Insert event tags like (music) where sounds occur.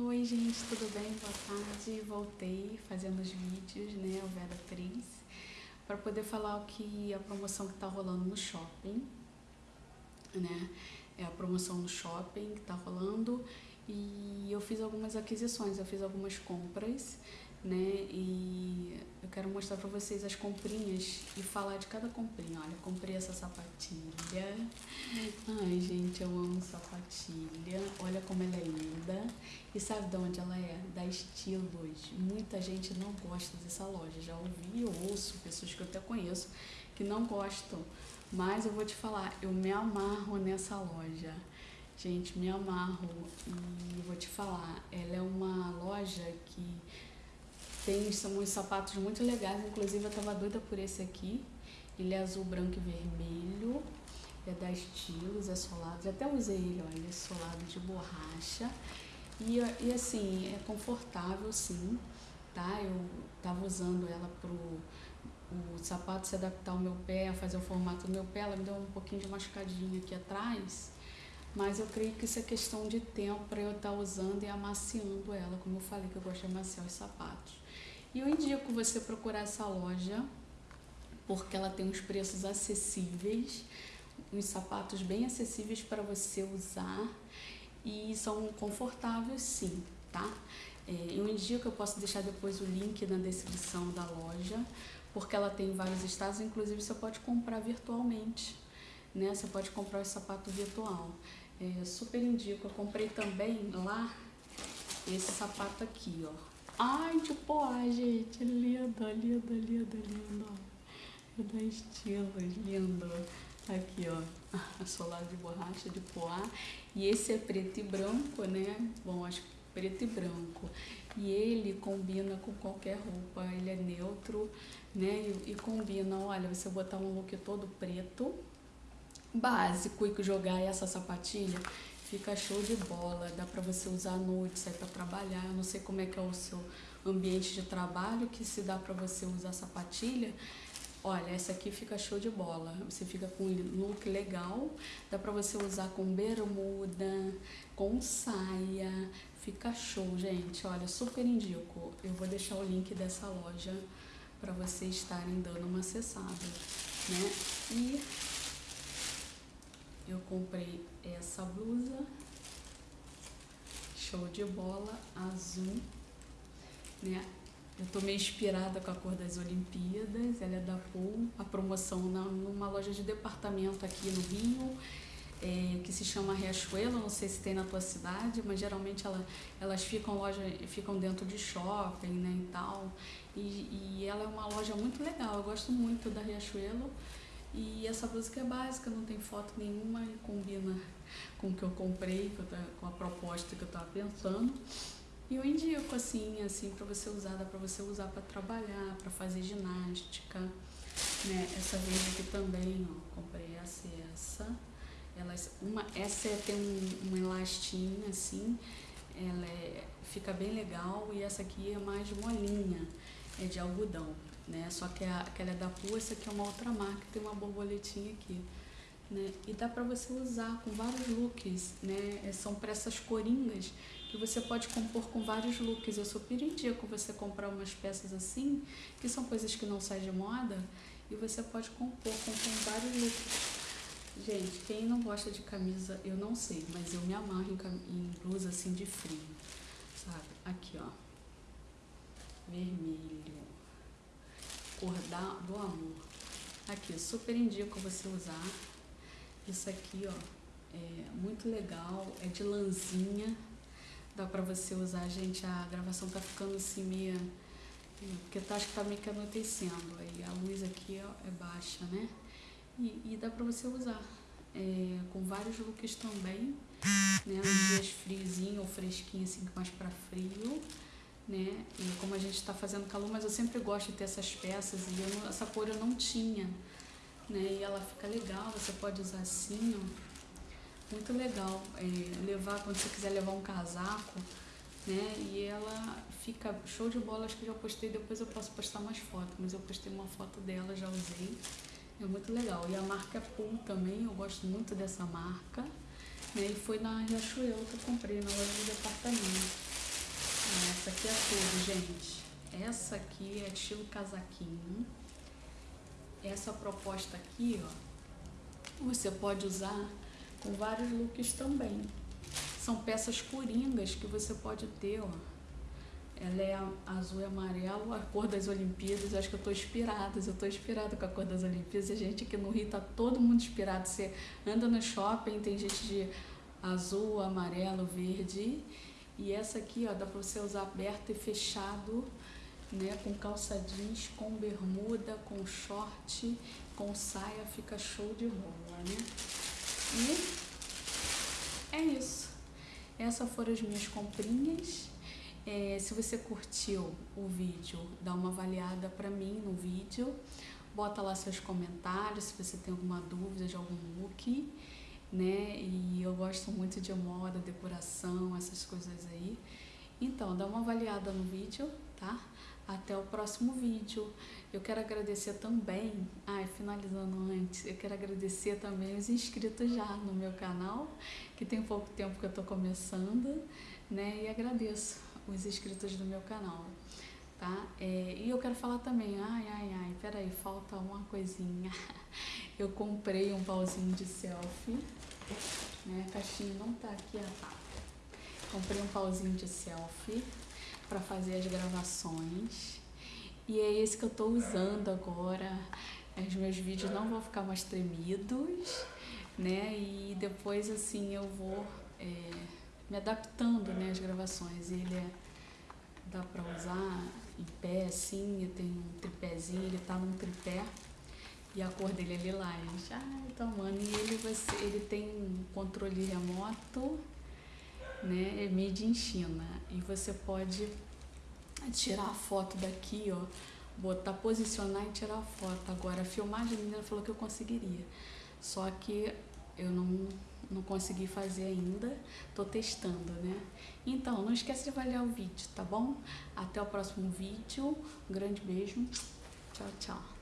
Oi gente, tudo bem? Boa tarde. Voltei fazendo os vídeos, né, o Vera Atriz, para poder falar o que a promoção que tá rolando no shopping, né? É a promoção no shopping que tá rolando e eu fiz algumas aquisições, eu fiz algumas compras né? E eu quero mostrar pra vocês as comprinhas e falar de cada comprinha. Olha, comprei essa sapatilha. Ai, gente, eu amo sapatilha. Olha como ela é linda. E sabe de onde ela é? Da Estilos. Muita gente não gosta dessa loja. Já ouvi, eu ouço pessoas que eu até conheço que não gostam. Mas eu vou te falar, eu me amarro nessa loja. Gente, me amarro. E vou te falar, ela é uma loja que tem são uns sapatos muito legais, inclusive eu tava doida por esse aqui. Ele é azul, branco e vermelho. É da Estilos, é solado. Já até usei ele, olha, ele é solado de borracha. E, e assim, é confortável sim, tá? Eu tava usando ela pro o sapato se adaptar ao meu pé, fazer o formato do meu pé, ela me deu um pouquinho de machucadinha aqui atrás, mas eu creio que isso é questão de tempo para eu estar tá usando e amaciando ela, como eu falei que eu gosto de amaciar os sapatos. E eu indico você procurar essa loja, porque ela tem uns preços acessíveis, uns sapatos bem acessíveis para você usar e são confortáveis sim, tá? É, eu indico, eu posso deixar depois o link na descrição da loja, porque ela tem vários estados, inclusive você pode comprar virtualmente, né? Você pode comprar o sapato virtual. É, super indico, eu comprei também lá esse sapato aqui, ó. Ai, de poá, gente. Linda, linda, linda, linda. É da estilos, lindo. Aqui, ó. (laughs) Solado de borracha de poá. E esse é preto e branco, né? Bom, acho que preto e branco. E ele combina com qualquer roupa. Ele é neutro, né? E, e combina, olha, você botar um look todo preto, básico, e jogar essa sapatilha Fica show de bola, dá para você usar à noite, sair para trabalhar. Eu não sei como é que é o seu ambiente de trabalho, que se dá para você usar sapatilha. Olha, essa aqui fica show de bola. Você fica com um look legal, dá para você usar com bermuda, com saia. Fica show, gente. Olha, super indico. Eu vou deixar o link dessa loja para vocês estarem dando uma acessada, né? E eu comprei essa blusa, show de bola, azul, né? Eu tô meio inspirada com a cor das Olimpíadas, ela é da Pool, a promoção na, numa loja de departamento aqui no Rio, é, que se chama Riachuelo, não sei se tem na tua cidade, mas geralmente ela, elas ficam, loja, ficam dentro de shopping né, e tal. E, e ela é uma loja muito legal, eu gosto muito da Riachuelo. E essa música é básica, não tem foto nenhuma e combina com o que eu comprei, com a proposta que eu estava pensando. E eu indico assim, assim para você usar, dá para você usar para trabalhar, para fazer ginástica. Né? Essa vez aqui também, ó, comprei essa e essa. Elas, uma, essa é, tem um, um elastinho assim, ela é, fica bem legal e essa aqui é mais molinha, é de algodão né? Só que a, aquela é da Pua, essa aqui é uma outra marca, tem uma borboletinha aqui. Né? E dá para você usar com vários looks, né? É, são essas coringas que você pode compor com vários looks. Eu super indico você comprar umas peças assim, que são coisas que não saem de moda, e você pode compor com, com vários looks. Gente, quem não gosta de camisa, eu não sei, mas eu me amarro em, em blusa assim de frio, sabe? Aqui, ó. Vermelho cor da, do amor. Aqui, super indico você usar. Isso aqui, ó, é muito legal, é de lãzinha. Dá pra você usar, gente, a gravação tá ficando assim meio... Porque tá, acho que tá meio que anoitecendo. Aí a luz aqui ó, é baixa, né? E, e dá pra você usar. É, com vários looks também, né? Nos dias friozinho ou fresquinho, assim, mais pra frio né? E como a gente está fazendo calor, mas eu sempre gosto de ter essas peças e eu, essa cor eu não tinha, né? E ela fica legal, você pode usar assim, ó. Muito legal. É, levar, quando você quiser levar um casaco, né? E ela fica show de bola, acho que já postei, depois eu posso postar mais fotos, mas eu postei uma foto dela, já usei. É muito legal. E a marca é Pool também, eu gosto muito dessa marca. Né? E foi na Riachuelo que eu comprei, na loja de departamento. Gente, essa aqui é estilo casaquinho. Essa proposta aqui, ó, você pode usar com vários looks também. São peças coringas que você pode ter, ó. Ela é azul e amarelo, a cor das Olimpíadas. acho que eu tô inspirada, eu tô inspirada com a cor das Olimpíadas. A gente aqui no Rio tá todo mundo inspirado. Você anda no shopping, tem gente de azul, amarelo, verde. E essa aqui, ó, dá pra você usar aberto e fechado, né? Com calça jeans, com bermuda, com short, com saia, fica show de bola, né? E é isso. Essas foram as minhas comprinhas. É, se você curtiu o vídeo, dá uma avaliada para mim no vídeo. Bota lá seus comentários se você tem alguma dúvida de algum look, né? E eu gosto muito de moda, decoração, essas coisas aí. Então, dá uma avaliada no vídeo, tá? Até o próximo vídeo. Eu quero agradecer também, ai, finalizando antes, eu quero agradecer também os inscritos já no meu canal, que tem pouco tempo que eu tô começando, né? E agradeço os inscritos do meu canal, tá? É, e eu quero falar também, ai, ai, ai, peraí, falta uma coisinha. (laughs) Eu comprei um pauzinho de selfie, né? A caixinha não tá aqui, ah, tá. Comprei um pauzinho de selfie para fazer as gravações. E é esse que eu tô usando agora. Os meus vídeos não vão ficar mais tremidos, né? E depois, assim, eu vou... É, me adaptando né, às gravações. Ele é, dá para usar em pé assim, eu tenho um tripézinho, ele tá num tripé e a cor dele é lilás. Ah, então, mano, e ele, você, ele tem um controle remoto, né, é made in China. E você pode tirar a foto daqui, ó, botar, posicionar e tirar a foto. Agora, a filmagem, a menina falou que eu conseguiria. Só que eu não não consegui fazer ainda, tô testando, né? Então, não esquece de avaliar o vídeo, tá bom? Até o próximo vídeo, um grande beijo, tchau, tchau.